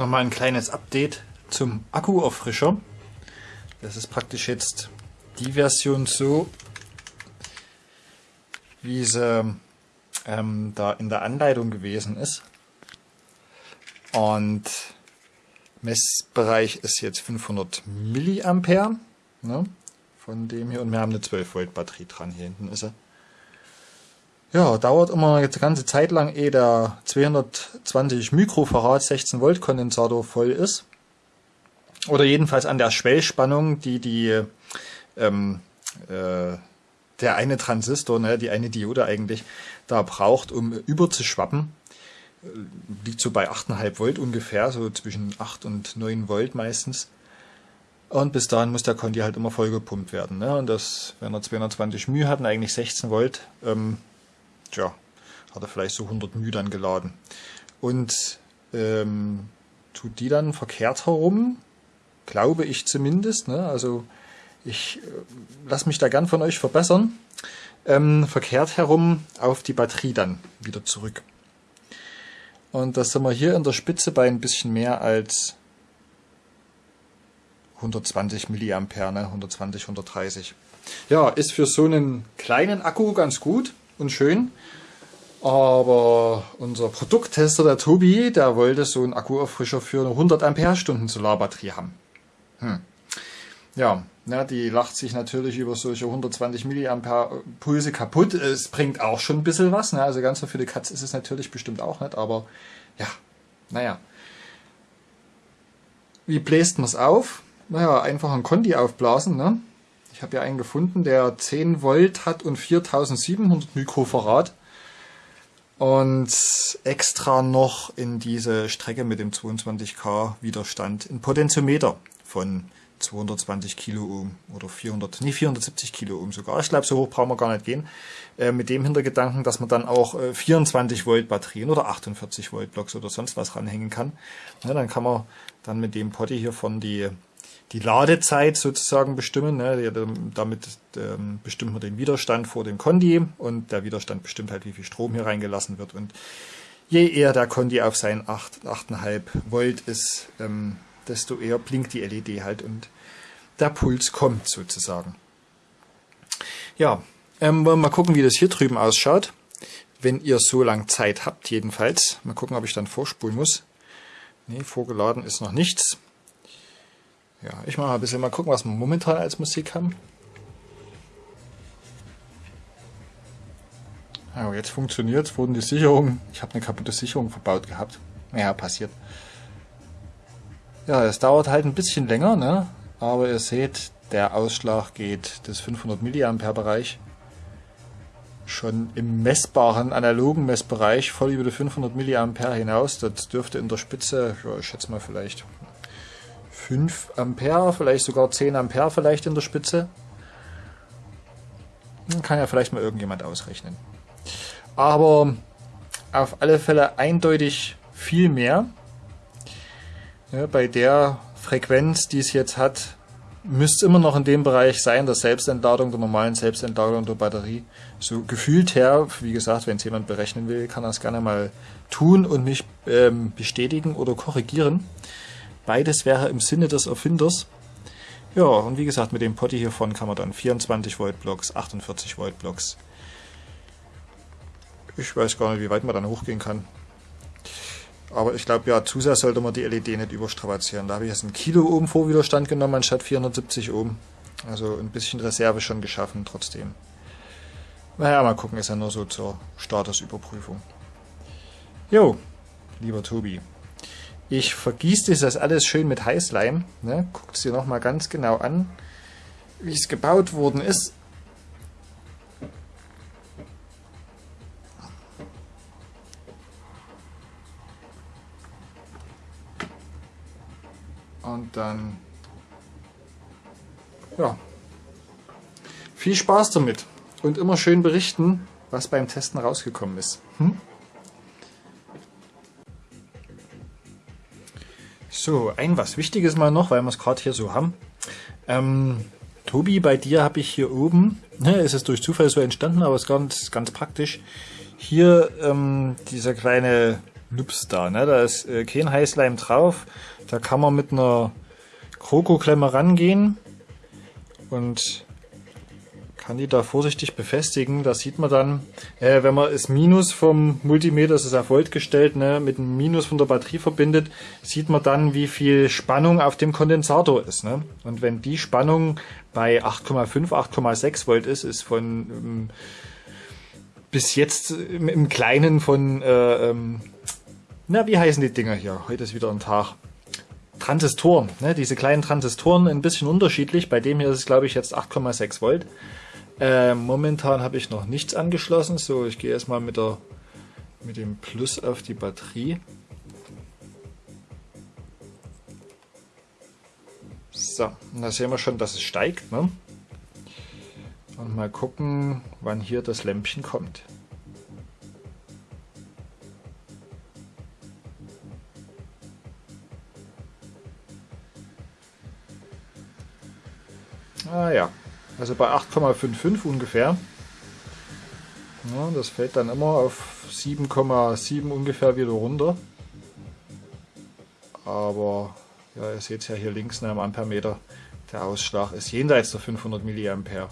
Nochmal ein kleines Update zum Akkuauffrischer. Das ist praktisch jetzt die Version so, wie sie ähm, da in der Anleitung gewesen ist. Und Messbereich ist jetzt 500 Milliampere ne, von dem hier und wir haben eine 12 Volt Batterie dran. Hier hinten ist sie. Ja, dauert immer jetzt eine ganze Zeit lang, ehe der 220 Mikrofarad 16 Volt Kondensator voll ist. Oder jedenfalls an der Schwellspannung, die die ähm, äh, der eine Transistor, ne, die eine Diode eigentlich, da braucht, um überzuschwappen. Liegt so bei 8,5 Volt ungefähr, so zwischen 8 und 9 Volt meistens. Und bis dahin muss der Conti halt immer voll gepumpt werden. Ne? Und das, wenn er 220 μ hat und eigentlich 16 Volt, ähm, tja, hat er vielleicht so 100 μ dann geladen. Und ähm, tut die dann verkehrt herum, glaube ich zumindest. Ne? Also ich äh, lasse mich da gern von euch verbessern. Ähm, verkehrt herum auf die Batterie dann wieder zurück. Und das sind wir hier in der Spitze bei ein bisschen mehr als 120 Milliampere, ne? 120, 130. Ja, ist für so einen kleinen Akku ganz gut und schön. Aber unser Produkttester, der Tobi, der wollte so einen Akkuauffrischer für eine 100 Ampere-Stunden Solarbatterie haben. Hm. Ja, ja, die lacht sich natürlich über solche 120 Milliampere Pulse kaputt. Es bringt auch schon ein bisschen was. Ne? Also ganz so viele Katz ist es natürlich bestimmt auch nicht. Aber ja, naja. Wie bläst man es auf? Naja, einfach ein Conti aufblasen. Ne? Ich habe ja einen gefunden, der 10 Volt hat und 4700 Mikrofarad. Und extra noch in diese Strecke mit dem 22K Widerstand ein Potentiometer von 220 Kiloohm oder 400, nee 470 Kiloohm sogar. Ich glaube, so hoch brauchen wir gar nicht gehen. Äh, mit dem Hintergedanken, dass man dann auch äh, 24 Volt Batterien oder 48 Volt Blocks oder sonst was ranhängen kann. Ja, dann kann man dann mit dem Potti hier von die die Ladezeit sozusagen bestimmen. Ne? Damit ähm, bestimmt man den Widerstand vor dem Conti und der Widerstand bestimmt halt, wie viel Strom hier reingelassen wird. Und je eher der Conti auf seinen 8, 8,5 Volt ist, ähm, desto eher blinkt die LED halt und der Puls kommt sozusagen. Ja, ähm, wollen wir mal gucken, wie das hier drüben ausschaut. Wenn ihr so lang Zeit habt, jedenfalls. Mal gucken, ob ich dann vorspulen muss. Ne, vorgeladen ist noch nichts. Ja, ich mache mal ein bisschen mal gucken, was wir momentan als Musik haben. Ja, jetzt funktioniert es, wurden die Sicherungen, ich habe eine kaputte Sicherung verbaut gehabt. Ja, passiert. Ja, es dauert halt ein bisschen länger, ne? aber ihr seht, der Ausschlag geht des 500 mA Bereich schon im messbaren, analogen Messbereich voll über die 500 mA hinaus. Das dürfte in der Spitze, ja, ich schätze mal vielleicht 5 Ampere, vielleicht sogar 10 Ampere vielleicht in der Spitze. Kann ja vielleicht mal irgendjemand ausrechnen. Aber auf alle Fälle eindeutig viel mehr. Ja, bei der Frequenz, die es jetzt hat, müsste es immer noch in dem Bereich sein, der Selbstentladung, der normalen Selbstentladung der Batterie. So gefühlt her, wie gesagt, wenn es jemand berechnen will, kann er es gerne mal tun und mich ähm, bestätigen oder korrigieren. Beides wäre im Sinne des Erfinders. Ja, und wie gesagt, mit dem Potti hiervon kann man dann 24 Volt Blocks, 48 Volt Blocks. Ich weiß gar nicht, wie weit man dann hochgehen kann. Aber ich glaube, ja, Zusatz sollte man die LED nicht überstrapazieren. Da habe ich jetzt einen Kilo Ohm Vorwiderstand genommen anstatt 470 Ohm. Also ein bisschen Reserve schon geschaffen trotzdem. Naja, mal gucken, ist ja nur so zur Statusüberprüfung. Jo, lieber Tobi. Ich vergieße das alles schön mit Heißleim. Ne? Guckt es dir nochmal ganz genau an, wie es gebaut worden ist. Und dann, ja, viel Spaß damit und immer schön berichten, was beim Testen rausgekommen ist. Hm? So, ein was Wichtiges mal noch, weil wir es gerade hier so haben. Ähm, Tobi, bei dir habe ich hier oben, ne, es ist durch Zufall so entstanden, aber es ist ganz, ganz praktisch, hier ähm, dieser kleine Nups da. Ne? Da ist äh, kein Heißleim drauf. Da kann man mit einer Krokoklemme rangehen und kann die da vorsichtig befestigen. Da sieht man dann, äh, wenn man das Minus vom Multimeter, das ist auf Volt gestellt, ne, mit dem Minus von der Batterie verbindet, sieht man dann, wie viel Spannung auf dem Kondensator ist. Ne? Und wenn die Spannung bei 8,5, 8,6 Volt ist, ist von ähm, bis jetzt im, im Kleinen von, äh, ähm, na, wie heißen die Dinger hier? Heute ist wieder ein Tag. Transistoren, ne? diese kleinen Transistoren ein bisschen unterschiedlich. Bei dem hier ist es, glaube ich, jetzt 8,6 Volt. Äh, momentan habe ich noch nichts angeschlossen. So, ich gehe erstmal mit, mit dem Plus auf die Batterie. So, da sehen wir schon, dass es steigt. Ne? Und mal gucken, wann hier das Lämpchen kommt. Ah ja, also bei 8,55 ungefähr. Ja, das fällt dann immer auf 7,7 ungefähr wieder runter. Aber ja, ihr seht es ja hier links ne, am Ampermeter, der Ausschlag ist jenseits der 500 mA.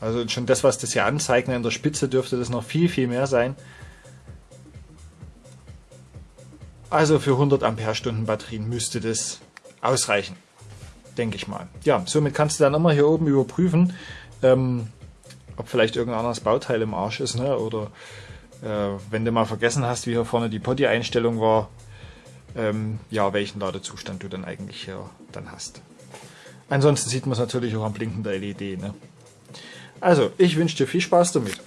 Also schon das, was das hier anzeigt, ne, in der Spitze dürfte das noch viel, viel mehr sein. Also für 100 Ampere-Stunden Batterien müsste das ausreichen denke ich mal. Ja, somit kannst du dann immer hier oben überprüfen, ähm, ob vielleicht irgendein anderes Bauteil im Arsch ist, ne? oder äh, wenn du mal vergessen hast, wie hier vorne die Potty-Einstellung war, ähm, ja, welchen Ladezustand du dann eigentlich hier dann hast. Ansonsten sieht man es natürlich auch am Blinken der LED. Ne? Also, ich wünsche dir viel Spaß damit.